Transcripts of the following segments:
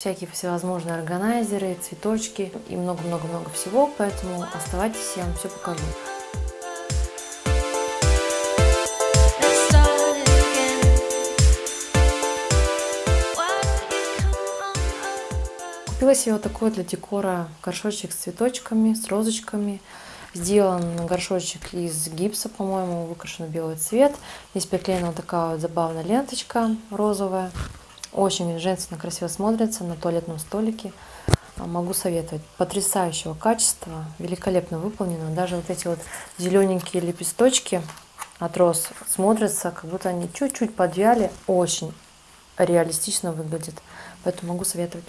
всякие всевозможные органайзеры, цветочки и много-много-много всего, поэтому оставайтесь, я вам все покажу. Купила себе вот такой для декора горшочек с цветочками, с розочками. Сделан горшочек из гипса, по-моему, выкрашен в белый цвет. Здесь приклеена вот такая вот забавная ленточка розовая. Очень женственно, красиво смотрится на туалетном столике. А, могу советовать. Потрясающего качества, великолепно выполнено. Даже вот эти вот зелененькие лепесточки от роз смотрятся, как будто они чуть-чуть подвяли. Очень реалистично выглядит. Поэтому могу советовать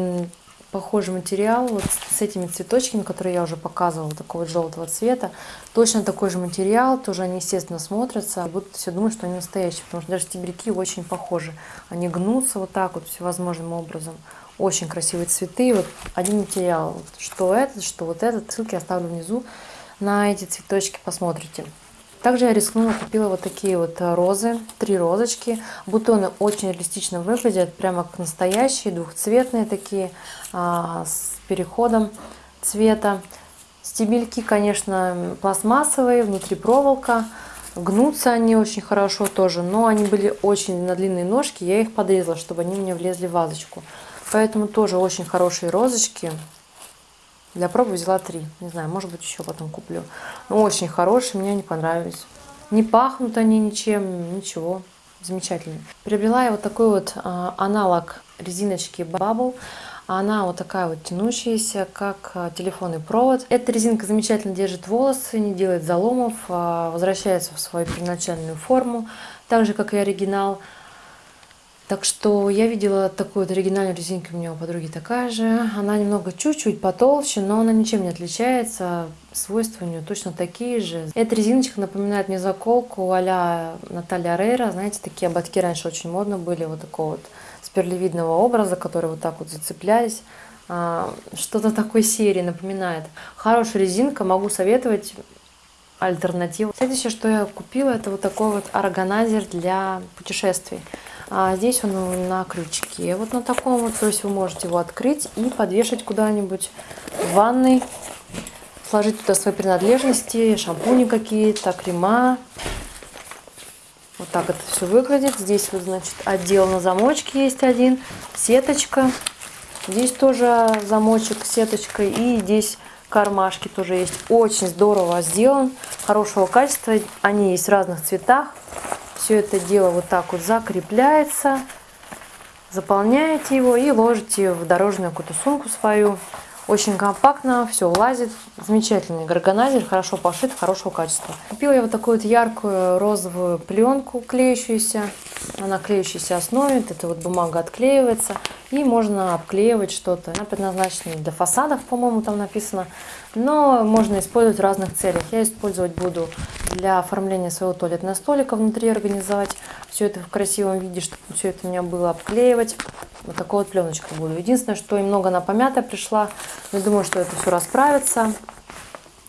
похожий материал вот с этими цветочками, которые я уже показывала, такого желтого цвета. Точно такой же материал, тоже они, естественно, смотрятся. Будут все думать, что они настоящие, потому что даже стебельки очень похожи. Они гнутся вот так вот всевозможным образом. Очень красивые цветы. Вот один материал, что этот, что вот этот. Ссылки оставлю внизу на эти цветочки, посмотрите. Также я рискнула, купила вот такие вот э, розы, три розочки. Бутоны очень реалистично выглядят, прямо как настоящие, двухцветные такие, а, с переходом цвета. Стебельки, конечно, пластмассовые, внутри проволока. Гнутся они очень хорошо тоже, но они были очень на длинные ножки, я их подрезала, чтобы они мне влезли в вазочку. Поэтому тоже очень хорошие розочки. Для пробы взяла три. Не знаю, может быть, еще потом куплю. Но очень хорошие, мне они понравились. Не пахнут они ничем, ничего. Замечательно. Приобрела я вот такой вот а, аналог резиночки Bubble. Она вот такая вот тянущаяся, как а, телефонный провод. Эта резинка замечательно держит волосы, не делает заломов, а возвращается в свою первоначальную форму, так же, как и оригинал. Так что я видела такую вот оригинальную резинку, у меня у подруги такая же. Она немного чуть-чуть потолще, но она ничем не отличается. Свойства у нее точно такие же. Эта резиночка напоминает мне заколку а-ля Наталья Рейра. Знаете, такие ободки раньше очень модно были, вот такого вот сперлевидного образа, которые вот так вот зацеплялись. А, что-то такой серии напоминает. Хорошая резинка, могу советовать альтернативу. Следующее, что я купила, это вот такой вот органайзер для путешествий. А здесь он на крючке, вот на таком вот, то есть вы можете его открыть и подвешать куда-нибудь в ванной, сложить туда свои принадлежности, шампуни какие-то, крема. Вот так это все выглядит. Здесь вот, значит, отдел на замочке есть один, сеточка. Здесь тоже замочек, сеточка и здесь кармашки тоже есть. Очень здорово сделан, хорошего качества. Они есть в разных цветах. Все это дело вот так вот закрепляется. Заполняете его и ложите в дорожную какую-то сумку свою. Очень компактно, все влазит. Замечательный органайзер, хорошо пошит, хорошего качества. Купила я вот такую вот яркую розовую пленку клеющуюся. Она клеющейся основе, эта вот бумага отклеивается. И можно обклеивать что-то. Она предназначена для фасадов, по-моему, там написано. Но можно использовать в разных целях. Я использовать буду для оформления своего туалетного столика внутри организовать. Все это в красивом виде, чтобы все это у меня было обклеивать. Вот такой вот пленочкой буду. Единственное, что немного она помятая пришла. Но думаю, что это все расправится.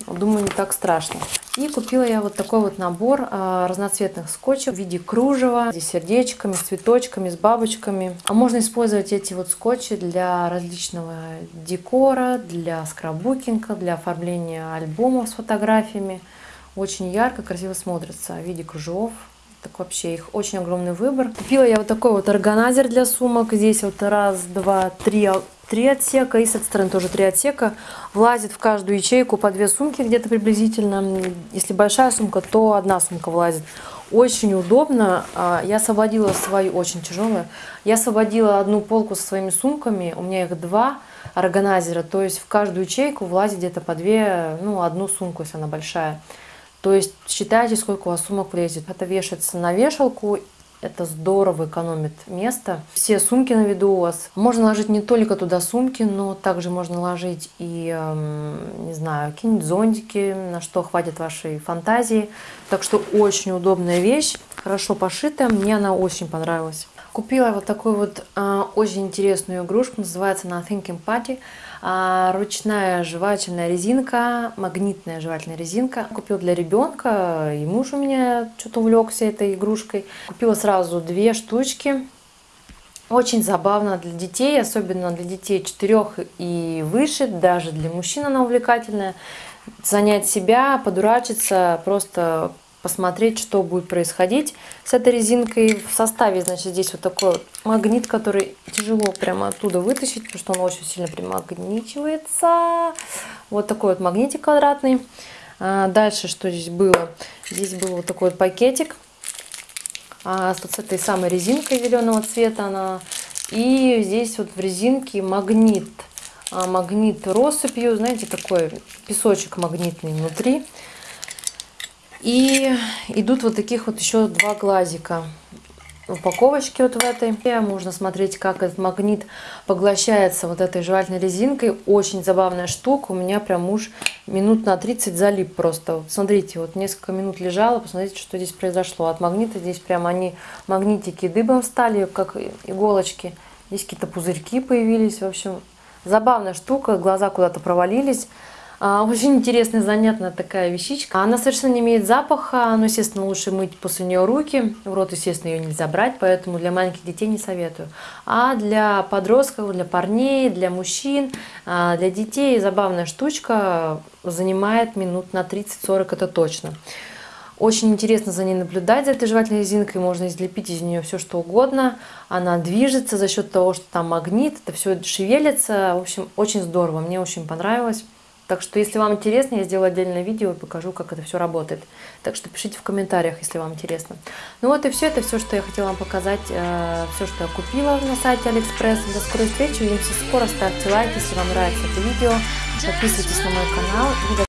Думаю, не так страшно. И купила я вот такой вот набор а, разноцветных скотчев в виде кружева, с сердечками, с цветочками, с бабочками. А можно использовать эти вот скотчи для различного декора, для скраббукинга, для оформления альбомов с фотографиями. Очень ярко, красиво смотрится в виде кружев. Так вообще их очень огромный выбор. Купила я вот такой вот органайзер для сумок. Здесь вот раз, два, три, три отсека. И с этой стороны тоже три отсека. Влазит в каждую ячейку по две сумки где-то приблизительно. Если большая сумка, то одна сумка влазит. Очень удобно. А, я освободила свою, очень тяжелая. Я освободила одну полку со своими сумками. У меня их два органайзера. То есть в каждую ячейку влазит где-то по две, ну одну сумку, если она большая. То есть считайте, сколько у вас сумок влезет. Это вешается на вешалку, это здорово экономит место. Все сумки на виду у вас. Можно ложить не только туда сумки, но также можно ложить и, эм, не знаю, какие-нибудь зонтики, на что хватит вашей фантазии. Так что очень удобная вещь, хорошо пошитая, мне она очень понравилась. Купила вот такую вот э, очень интересную игрушку, называется она Thinking Party. А, ручная жевательная резинка, магнитная жевательная резинка. Купила для ребенка, и муж у меня что-то увлекся этой игрушкой. Купила сразу две штучки. Очень забавно для детей, особенно для детей 4 и выше, даже для мужчин она увлекательная. Занять себя, подурачиться, просто посмотреть, что будет происходить с этой резинкой. В составе, значит, здесь вот такой вот магнит, который тяжело прямо оттуда вытащить, потому что он очень сильно примагничивается. Вот такой вот магнитик квадратный. А, дальше, что здесь было? Здесь был вот такой вот пакетик а, с этой самой резинкой зеленого цвета. Она. И здесь вот в резинке магнит. А, магнит россыпью, знаете, такой песочек магнитный внутри. И идут вот таких вот еще два глазика упаковочке вот в этой. Можно смотреть, как этот магнит поглощается вот этой жевательной резинкой. Очень забавная штука. У меня прям муж минут на 30 залип просто. Вот смотрите, вот несколько минут лежала, посмотрите, что здесь произошло. От магнита здесь прям они, магнитики дыбом стали, как иголочки. Здесь какие-то пузырьки появились. В общем, забавная штука. Глаза куда-то провалились. А, очень интересная, занятная такая вещичка. Она совершенно не имеет запаха, но, естественно, лучше мыть после нее руки. В рот, естественно, ее нельзя брать, поэтому для маленьких детей не советую. А для подростков, для парней, для мужчин, а, для детей забавная штучка занимает минут на 30-40, это точно. Очень интересно за ней наблюдать, за этой жевательной резинкой. Можно излепить из нее все, что угодно. Она движется за счет того, что там магнит, это все шевелится. В общем, очень здорово, мне очень понравилось. Так что, если вам интересно, я сделаю отдельное видео и покажу, как это все работает. Так что пишите в комментариях, если вам интересно. Ну вот и все, это все, что я хотела вам показать, э, все, что я купила на сайте Алиэкспресс. До скорой встречи, увидимся скоро, ставьте лайк, если вам нравится это видео, подписывайтесь на мой канал.